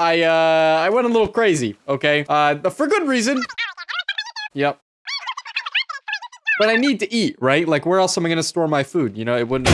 I, uh, I went a little crazy, okay? Uh, for good reason. Yep. But I need to eat, right? Like, where else am I gonna store my food? You know, it wouldn't...